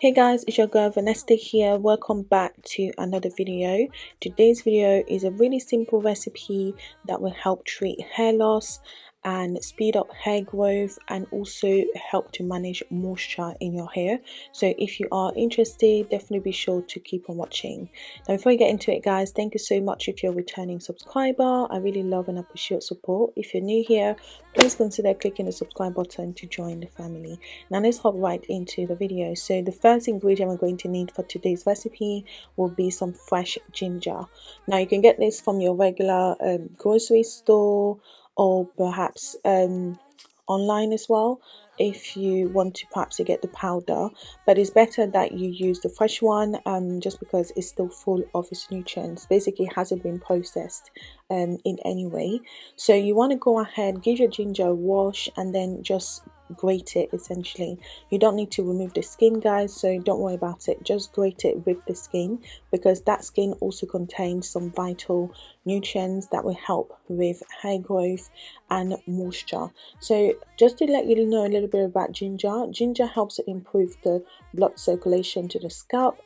Hey guys, it's your girl Vanessa here. Welcome back to another video. Today's video is a really simple recipe that will help treat hair loss and speed up hair growth and also help to manage moisture in your hair. So if you are interested definitely be sure to keep on watching. Now before we get into it guys thank you so much if you're a returning subscriber. I really love and appreciate your support. If you're new here please consider clicking the subscribe button to join the family. Now let's hop right into the video. So the first ingredient we're going to need for today's recipe will be some fresh ginger. Now you can get this from your regular um, grocery store or perhaps um, online as well if you want to perhaps get the powder. But it's better that you use the fresh one um, just because it's still full of its nutrients. Basically it hasn't been processed um, in any way. So you want to go ahead give your ginger a wash and then just grate it essentially. You don't need to remove the skin guys so don't worry about it. Just grate it with the skin because that skin also contains some vital nutrients that will help with hair growth and moisture. So just to let you know a little bit about ginger ginger helps improve the blood circulation to the scalp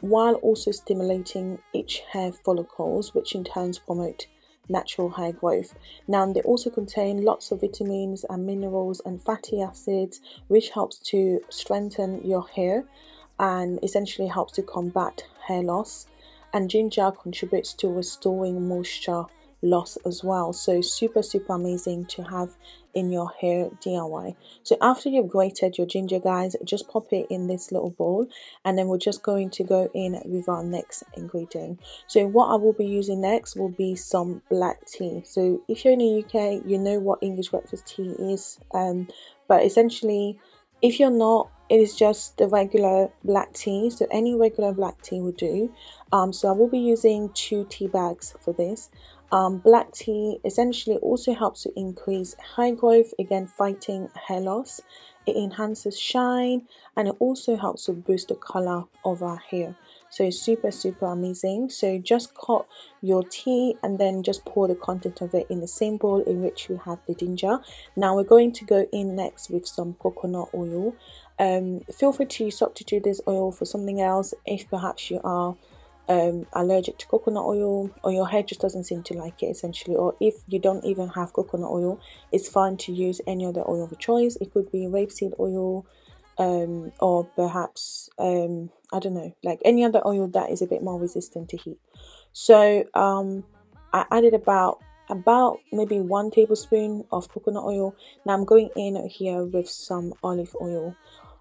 while also stimulating each hair follicles which in turn promote natural hair growth. Now they also contain lots of vitamins and minerals and fatty acids which helps to strengthen your hair and essentially helps to combat hair loss and ginger contributes to restoring moisture loss as well so super super amazing to have in your hair DIY so after you've grated your ginger guys just pop it in this little bowl and then we're just going to go in with our next ingredient. So what I will be using next will be some black tea. So if you're in the UK you know what English breakfast tea is um, but essentially if you're not it is just the regular black tea. So any regular black tea will do. Um, so I will be using two tea bags for this um, black tea essentially also helps to increase hair growth, again fighting hair loss. It enhances shine and it also helps to boost the color of our hair. So super super amazing. So just cut your tea and then just pour the content of it in the same bowl in which we have the ginger. Now we're going to go in next with some coconut oil. Um, feel free to substitute this oil for something else if perhaps you are um, allergic to coconut oil or your hair just doesn't seem to like it essentially. Or if you don't even have coconut oil it's fine to use any other oil of choice. It could be rapeseed oil um, or perhaps um, I don't know like any other oil that is a bit more resistant to heat. So um, I added about about maybe one tablespoon of coconut oil. Now I'm going in here with some olive oil.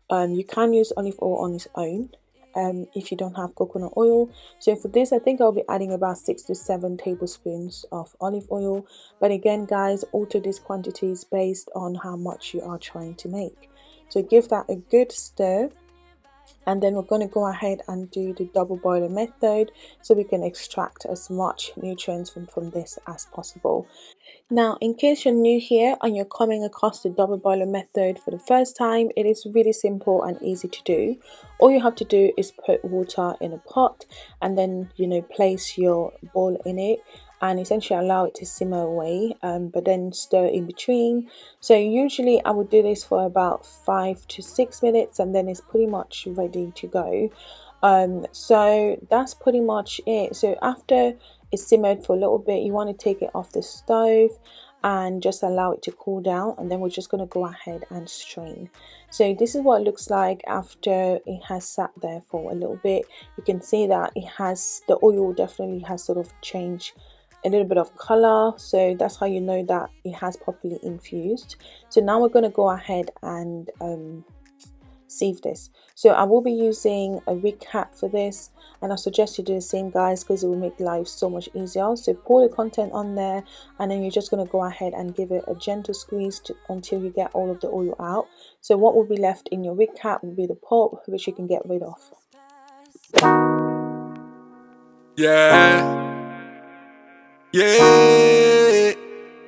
Um, you can use olive oil on its own um, if you don't have coconut oil. So for this, I think I'll be adding about 6 to 7 tablespoons of olive oil. But again, guys, alter these quantities based on how much you are trying to make. So give that a good stir and then we're going to go ahead and do the double boiler method so we can extract as much nutrients from, from this as possible. Now, in case you're new here and you're coming across the double boiler method for the first time, it is really simple and easy to do. All you have to do is put water in a pot and then, you know, place your bowl in it and essentially allow it to simmer away um, but then stir in between. So usually I would do this for about five to six minutes and then it's pretty much ready to go. Um, so that's pretty much it. So after it's simmered for a little bit you want to take it off the stove and just allow it to cool down and then we're just going to go ahead and strain. So this is what it looks like after it has sat there for a little bit. You can see that it has the oil definitely has sort of changed a little bit of color so that's how you know that it has properly infused. So now we're going to go ahead and um, sieve this. So I will be using a wig cap for this and I suggest you do the same guys because it will make life so much easier. So pour the content on there and then you're just going to go ahead and give it a gentle squeeze to, until you get all of the oil out. So what will be left in your wig cap will be the pulp which you can get rid of. Yeah yeah,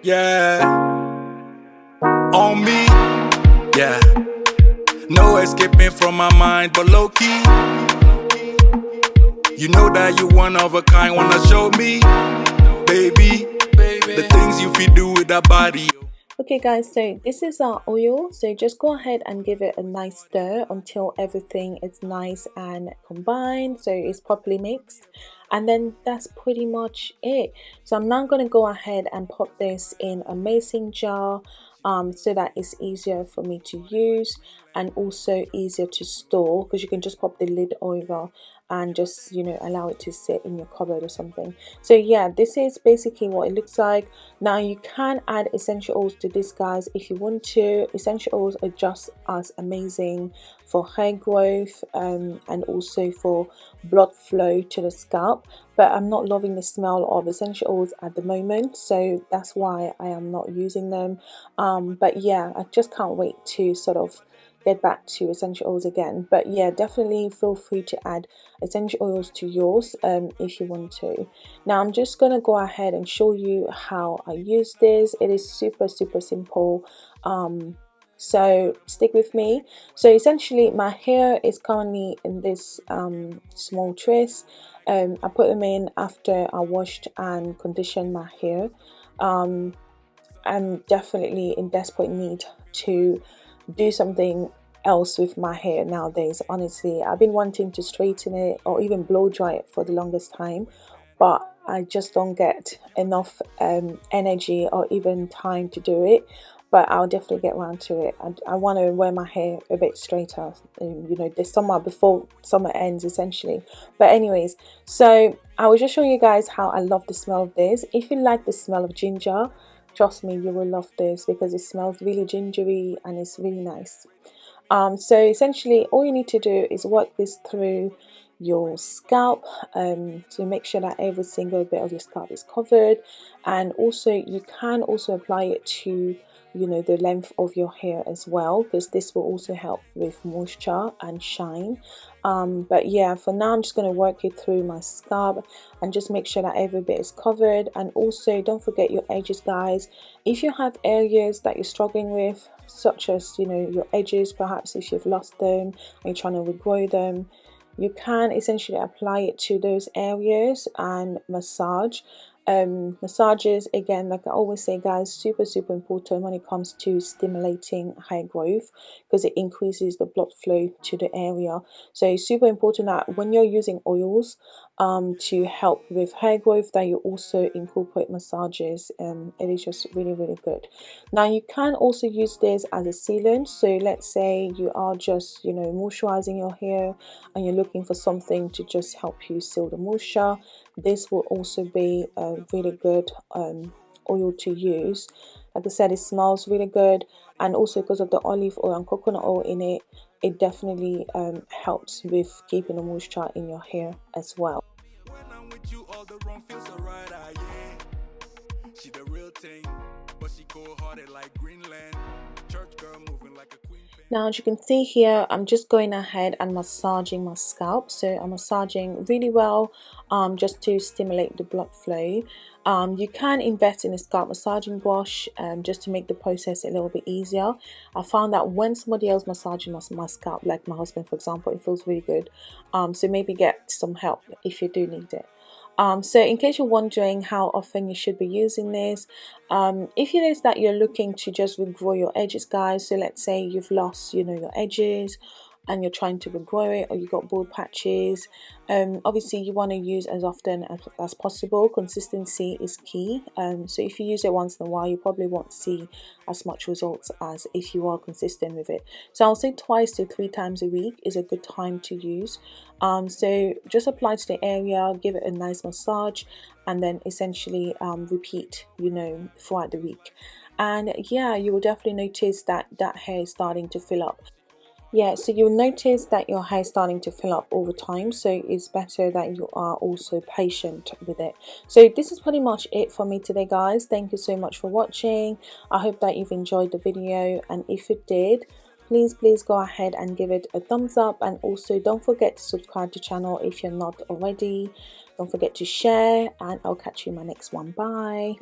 yeah. On me, yeah. No escaping from my mind, but low key. You know that you one of a kind, wanna show me, baby. The things you feel do with that body. Okay guys, so this is our oil. So just go ahead and give it a nice stir until everything is nice and combined. So it's properly mixed. And then that's pretty much it. So I'm now going to go ahead and pop this in a mason jar um, so that it's easier for me to use and also easier to store because you can just pop the lid over and just you know allow it to sit in your cupboard or something. So yeah this is basically what it looks like. Now you can add essential oils to this guys if you want to. Essential oils are just as amazing for hair growth um, and also for blood flow to the scalp but I'm not loving the smell of essential oils at the moment so that's why I am not using them. Um, but yeah I just can't wait to sort of get back to essential oils again. But yeah definitely feel free to add essential oils to yours um, if you want to. Now I'm just gonna go ahead and show you how I use this. It is super super simple. Um, so stick with me. So essentially my hair is currently in this um, small trace um, I put them in after I washed and conditioned my hair. Um, I'm definitely in desperate need to do something else with my hair nowadays. Honestly I've been wanting to straighten it or even blow dry it for the longest time but I just don't get enough um, energy or even time to do it. But I'll definitely get around to it. I, I want to wear my hair a bit straighter um, you know this summer before summer ends essentially. But anyways so I was just showing you guys how I love the smell of this. If you like the smell of ginger trust me you will love this because it smells really gingery and it's really nice um, so essentially all you need to do is work this through your scalp um, to make sure that every single bit of your scalp is covered. And also you can also apply it to you know the length of your hair as well because this will also help with moisture and shine. Um, but yeah for now I'm just going to work it through my scalp and just make sure that every bit is covered. And also don't forget your edges guys. If you have areas that you're struggling with such as you know your edges perhaps if you've lost them and you're trying to regrow them you can essentially apply it to those areas and massage um, massages. Again like I always say guys super super important when it comes to stimulating hair growth because it increases the blood flow to the area. So it's super important that when you're using oils um, to help with hair growth that you also incorporate massages and it is just really really good. Now you can also use this as a sealant. So let's say you are just you know moisturizing your hair and you're looking for something to just help you seal the moisture this will also be a really good um, oil to use. Like I said it smells really good and also because of the olive oil and coconut oil in it it definitely um, helps with keeping the moisture in your hair as well now as you can see here I'm just going ahead and massaging my scalp. So I'm massaging really well um, just to stimulate the blood flow. Um, you can invest in a scalp massaging brush um, just to make the process a little bit easier. I found that when somebody else massaging my, my scalp like my husband for example it feels really good. Um, so maybe get some help if you do need it um, so in case you're wondering how often you should be using this, um, if it is that you're looking to just regrow your edges guys, so let's say you've lost you know your edges and you're trying to regrow it or you've got bald patches um, obviously you want to use as often as, as possible. Consistency is key um, so if you use it once in a while you probably won't see as much results as if you are consistent with it. So I'll say twice to three times a week is a good time to use. Um, so just apply to the area give it a nice massage and then essentially um, repeat you know throughout the week. And yeah you will definitely notice that that hair is starting to fill up yeah so you'll notice that your hair is starting to fill up all the time so it's better that you are also patient with it. So this is pretty much it for me today guys. Thank you so much for watching. I hope that you've enjoyed the video and if you did please please go ahead and give it a thumbs up and also don't forget to subscribe to the channel if you're not already. Don't forget to share and i'll catch you in my next one. Bye